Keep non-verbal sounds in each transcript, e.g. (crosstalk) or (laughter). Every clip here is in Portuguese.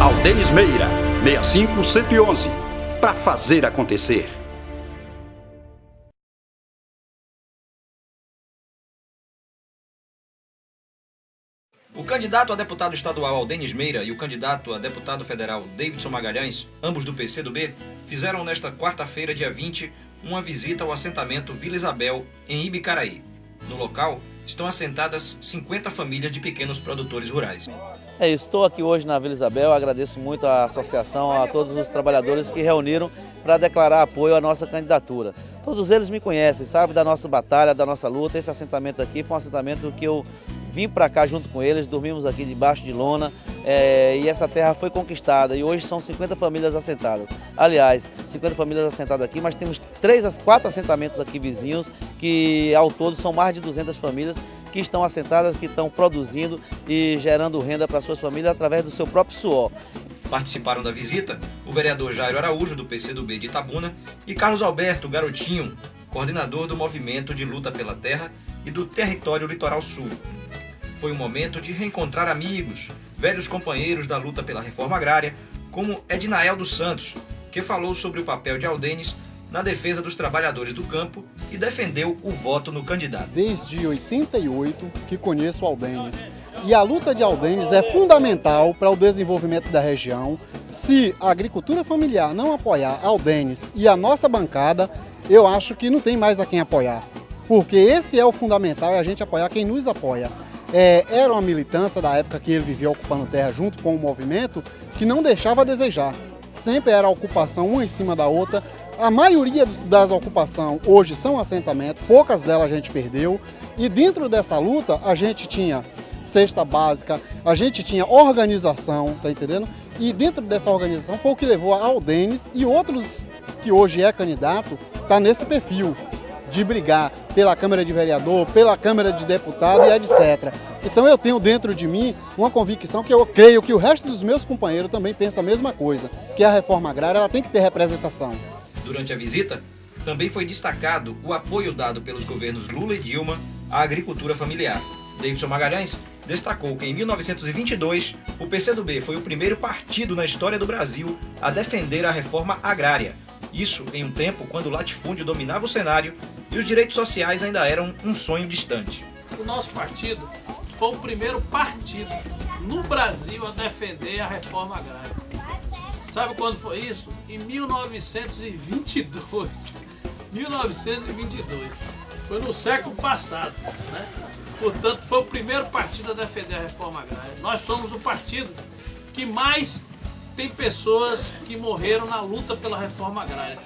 Aldenis Meira, 65111, para fazer acontecer. O candidato a deputado estadual Aldenis Meira e o candidato a deputado federal Davidson Magalhães, ambos do PCdoB, fizeram nesta quarta-feira, dia 20, uma visita ao assentamento Vila Isabel, em Ibicaraí. No local, estão assentadas 50 famílias de pequenos produtores rurais. É isso, estou aqui hoje na Vila Isabel, agradeço muito à associação, a todos os trabalhadores que reuniram para declarar apoio à nossa candidatura. Todos eles me conhecem, sabem da nossa batalha, da nossa luta. Esse assentamento aqui foi um assentamento que eu vim para cá junto com eles, dormimos aqui debaixo de lona é, e essa terra foi conquistada e hoje são 50 famílias assentadas. Aliás, 50 famílias assentadas aqui, mas temos três, quatro assentamentos aqui vizinhos que ao todo são mais de 200 famílias que estão assentadas, que estão produzindo e gerando renda para suas famílias através do seu próprio suor. Participaram da visita o vereador Jairo Araújo, do PCdoB de Itabuna, e Carlos Alberto Garotinho, coordenador do Movimento de Luta pela Terra e do Território Litoral Sul. Foi um momento de reencontrar amigos, velhos companheiros da luta pela reforma agrária, como Ednael dos Santos, que falou sobre o papel de Aldenes na defesa dos trabalhadores do campo e defendeu o voto no candidato. Desde 88 que conheço Aldenes e a luta de Aldenes é fundamental para o desenvolvimento da região. Se a agricultura familiar não apoiar Aldenes e a nossa bancada, eu acho que não tem mais a quem apoiar. Porque esse é o fundamental, é a gente apoiar quem nos apoia. É, era uma militância da época que ele vivia ocupando terra junto com o movimento que não deixava a desejar. Sempre era ocupação uma em cima da outra. A maioria das ocupações hoje são assentamentos, poucas delas a gente perdeu. E dentro dessa luta a gente tinha cesta básica, a gente tinha organização, tá entendendo? E dentro dessa organização foi o que levou a Aldenes e outros que hoje é candidato, tá nesse perfil de brigar pela Câmara de Vereador, pela Câmara de Deputado e etc. Então eu tenho dentro de mim uma convicção que eu creio que o resto dos meus companheiros também pensa a mesma coisa, que a reforma agrária ela tem que ter representação. Durante a visita, também foi destacado o apoio dado pelos governos Lula e Dilma à agricultura familiar. Davidson Magalhães destacou que em 1922 o PCdoB foi o primeiro partido na história do Brasil a defender a reforma agrária. Isso em um tempo quando o latifúndio dominava o cenário e os direitos sociais ainda eram um sonho distante. O nosso partido foi o primeiro partido no Brasil a defender a reforma agrária. Sabe quando foi isso? Em 1922. 1922. (laughs) Foi no século passado. Né? Portanto, foi o primeiro partido a defender a reforma agrária. Nós somos o partido que mais tem pessoas que morreram na luta pela reforma agrária.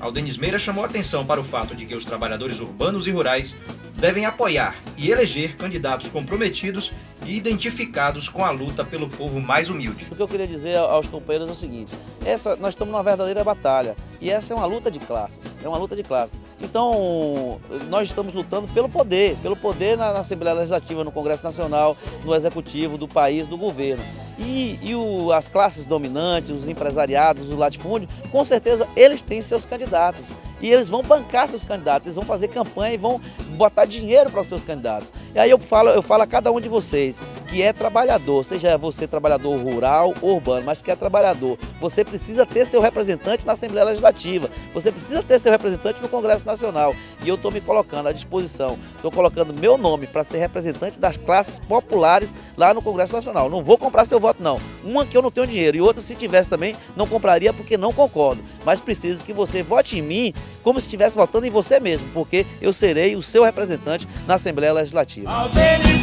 Aldenis Meira chamou atenção para o fato de que os trabalhadores urbanos e rurais devem apoiar e eleger candidatos comprometidos e identificados com a luta pelo povo mais humilde. O que eu queria dizer aos companheiros é o seguinte, essa, nós estamos numa verdadeira batalha e essa é uma luta de classes, é uma luta de classes. Então, nós estamos lutando pelo poder, pelo poder na, na Assembleia Legislativa, no Congresso Nacional, no Executivo, do país, do governo. E, e o, as classes dominantes, os empresariados, o latifúndio, com certeza eles têm seus candidatos. E eles vão bancar seus candidatos, eles vão fazer campanha e vão botar dinheiro para os seus candidatos. E aí eu falo, eu falo a cada um de vocês que é trabalhador, seja você trabalhador rural ou urbano, mas que é trabalhador, você precisa ter seu representante na Assembleia Legislativa, você precisa ter seu representante no Congresso Nacional. E eu estou me colocando à disposição, estou colocando meu nome para ser representante das classes populares lá no Congresso Nacional. Não vou comprar seu voto não. Uma que eu não tenho dinheiro e outra se tivesse também não compraria porque não concordo. Mas preciso que você vote em mim como se estivesse votando em você mesmo, porque eu serei o seu representante na Assembleia Legislativa.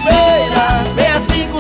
Aldenis Beira, 65111,